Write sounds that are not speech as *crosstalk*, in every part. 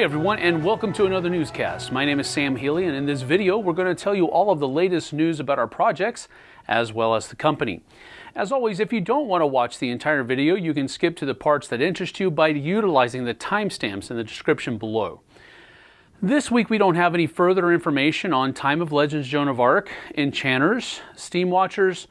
Hey everyone, and welcome to another newscast. My name is Sam Healy, and in this video, we're going to tell you all of the latest news about our projects as well as the company. As always, if you don't want to watch the entire video, you can skip to the parts that interest you by utilizing the timestamps in the description below. This week, we don't have any further information on Time of Legends Joan of Arc, Enchanters, Steam Watchers,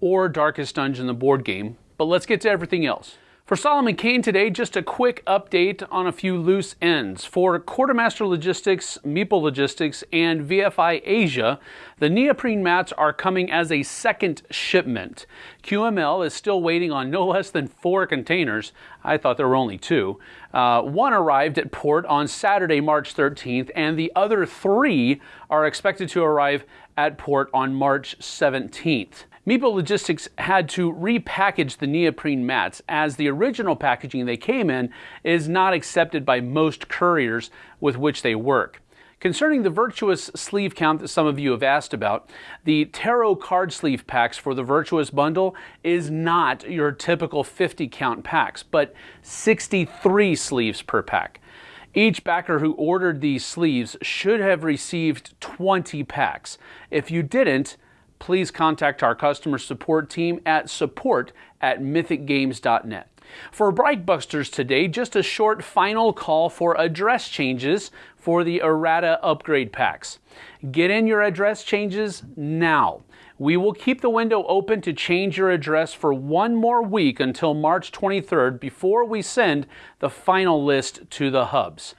or Darkest Dungeon, the board game, but let's get to everything else. For Solomon Kane today, just a quick update on a few loose ends. For Quartermaster Logistics, Meeple Logistics, and VFI Asia, the neoprene mats are coming as a second shipment. QML is still waiting on no *laughs* less than four containers. I thought there were only two. Uh, one arrived at port on Saturday, March 13th, and the other three are expected to arrive at port on March 17th. Meeple Logistics had to repackage the neoprene mats as the original packaging they came in is not accepted by most couriers with which they work. Concerning the Virtuous sleeve count that some of you have asked about, the Tarot card sleeve packs for the Virtuous bundle is not your typical 50 count packs, but 63 sleeves per pack. Each backer who ordered these sleeves should have received 20 packs. If you didn't, please contact our customer support team at support at mythicgames.net. For Reichbusters today, just a short final call for address changes for the errata upgrade packs. Get in your address changes now. We will keep the window open to change your address for one more week until March 23rd before we send the final list to the hubs.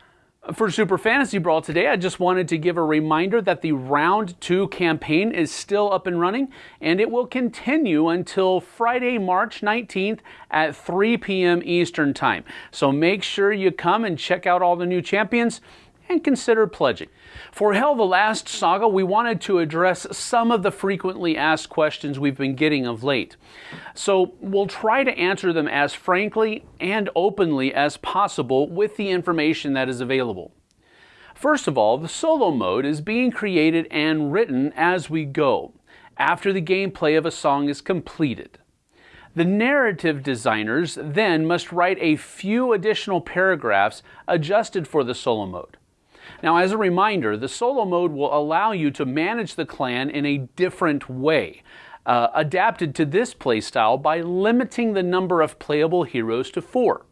For Super Fantasy Brawl today, I just wanted to give a reminder that the Round 2 campaign is still up and running, and it will continue until Friday, March 19th at 3 p.m. Eastern Time. So make sure you come and check out all the new champions and consider pledging. For Hel the Last Saga, we wanted to address some of the frequently asked questions we've been getting of late. So we'll try to answer them as frankly and openly as possible with the information that is available. First of all, the solo mode is being created and written as we go, after the gameplay of a song is completed. The narrative designers then must write a few additional paragraphs adjusted for the solo mode. Now, as a reminder, the solo mode will allow you to manage the clan in a different way, uh, adapted to this playstyle by limiting the number of playable heroes to four.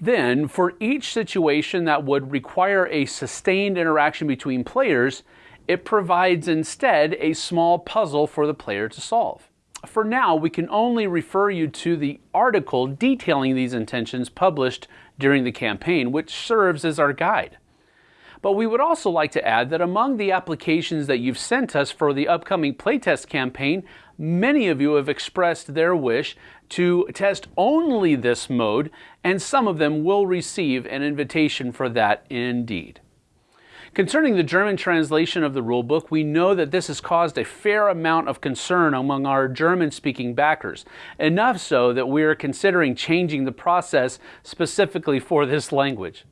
Then, for each situation that would require a sustained interaction between players, it provides instead a small puzzle for the player to solve. For now, we can only refer you to the article detailing these intentions published during the campaign, which serves as our guide. But we would also like to add that among the applications that you've sent us for the upcoming playtest campaign, many of you have expressed their wish to test only this mode, and some of them will receive an invitation for that indeed. Concerning the German translation of the rulebook, we know that this has caused a fair amount of concern among our German speaking backers, enough so that we are considering changing the process specifically for this language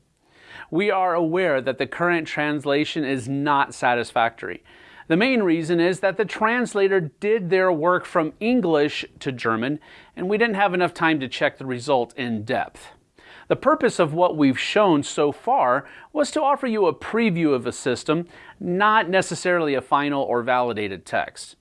we are aware that the current translation is not satisfactory. The main reason is that the translator did their work from English to German, and we didn't have enough time to check the result in depth. The purpose of what we've shown so far was to offer you a preview of a system, not necessarily a final or validated text.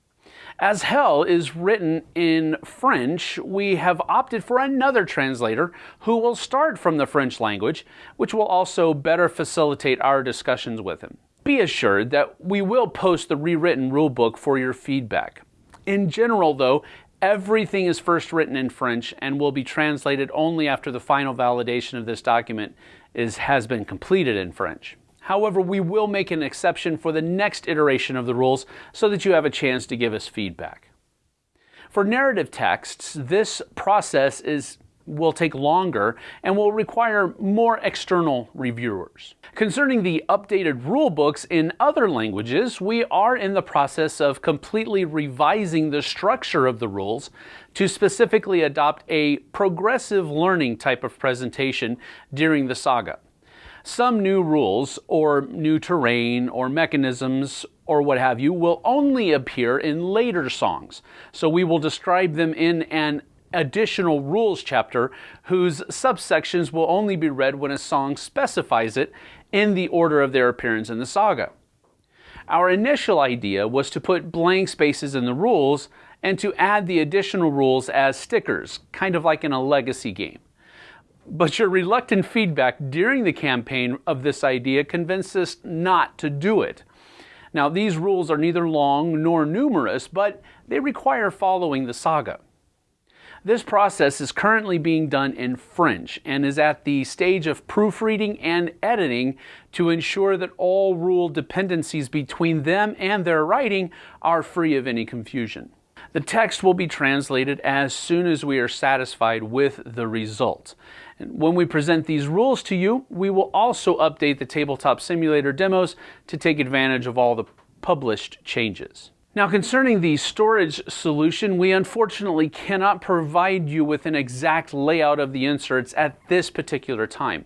As Hel is written in French, we have opted for another translator who will start from the French language, which will also better facilitate our discussions with him. Be assured that we will post the rewritten rulebook for your feedback. In general, though, everything is first written in French and will be translated only after the final validation of this document is, has been completed in French. However, we will make an exception for the next iteration of the rules so that you have a chance to give us feedback. For narrative texts, this process is will take longer and will require more external reviewers. Concerning the updated rulebooks in other languages, we are in the process of completely revising the structure of the rules to specifically adopt a progressive learning type of presentation during the saga. Some new rules or new terrain or mechanisms or what have you will only appear in later songs. So we will describe them in an additional rules chapter whose subsections will only be read when a song specifies it in the order of their appearance in the saga. Our initial idea was to put blank spaces in the rules and to add the additional rules as stickers, kind of like in a legacy game. But your reluctant feedback during the campaign of this idea convinced us not to do it. Now, these rules are neither long nor numerous, but they require following the saga. This process is currently being done in French and is at the stage of proofreading and editing to ensure that all rule dependencies between them and their writing are free of any confusion. The text will be translated as soon as we are satisfied with the result. And when we present these rules to you, we will also update the Tabletop Simulator demos to take advantage of all the published changes. Now concerning the storage solution, we unfortunately cannot provide you with an exact layout of the inserts at this particular time.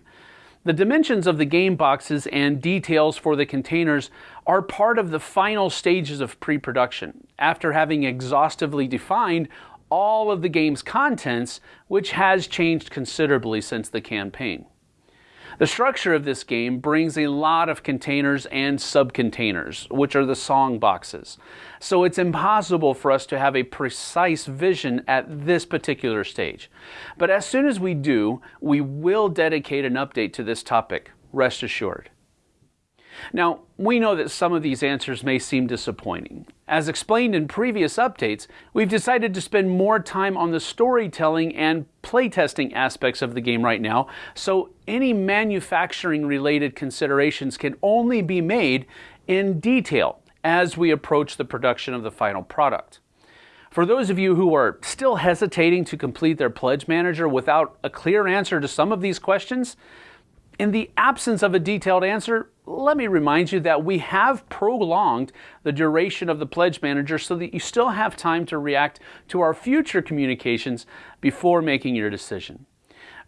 The dimensions of the game boxes and details for the containers are part of the final stages of pre-production, after having exhaustively defined all of the game's contents, which has changed considerably since the campaign. The structure of this game brings a lot of containers and subcontainers, which are the song boxes. So it's impossible for us to have a precise vision at this particular stage. But as soon as we do, we will dedicate an update to this topic, rest assured. Now, we know that some of these answers may seem disappointing. As explained in previous updates, we've decided to spend more time on the storytelling and playtesting aspects of the game right now, so any manufacturing related considerations can only be made in detail as we approach the production of the final product. For those of you who are still hesitating to complete their Pledge Manager without a clear answer to some of these questions, in the absence of a detailed answer, let me remind you that we have prolonged the duration of the Pledge Manager so that you still have time to react to our future communications before making your decision.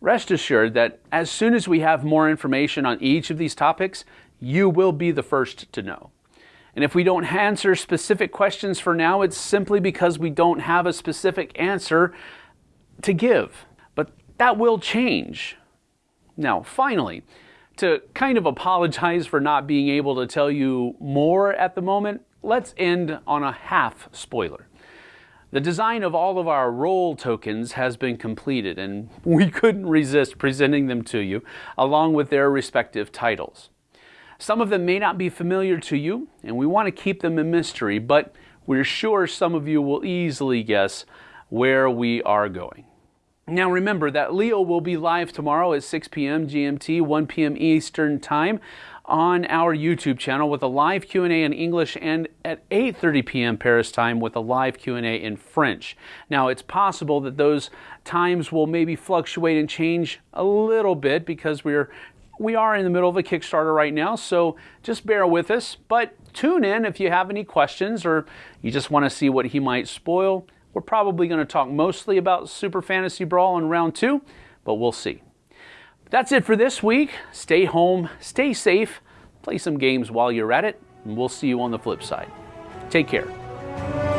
Rest assured that as soon as we have more information on each of these topics, you will be the first to know. And if we don't answer specific questions for now, it's simply because we don't have a specific answer to give. But that will change. Now, finally, to kind of apologize for not being able to tell you more at the moment, let's end on a half spoiler. The design of all of our role tokens has been completed and *laughs* we couldn't resist presenting them to you along with their respective titles. Some of them may not be familiar to you and we want to keep them a mystery, but we're sure some of you will easily guess where we are going. Now remember that Leo will be live tomorrow at 6 p.m. GMT, 1 p.m. Eastern Time on our YouTube channel with a live Q&A in English and at 8:30 p.m. Paris time with a live Q&A in French. Now it's possible that those times will maybe fluctuate and change a little bit because we're we are in the middle of a Kickstarter right now, so just bear with us, but tune in if you have any questions or you just want to see what he might spoil. We're probably going to talk mostly about Super Fantasy Brawl in round two, but we'll see. That's it for this week. Stay home, stay safe, play some games while you're at it, and we'll see you on the flip side. Take care.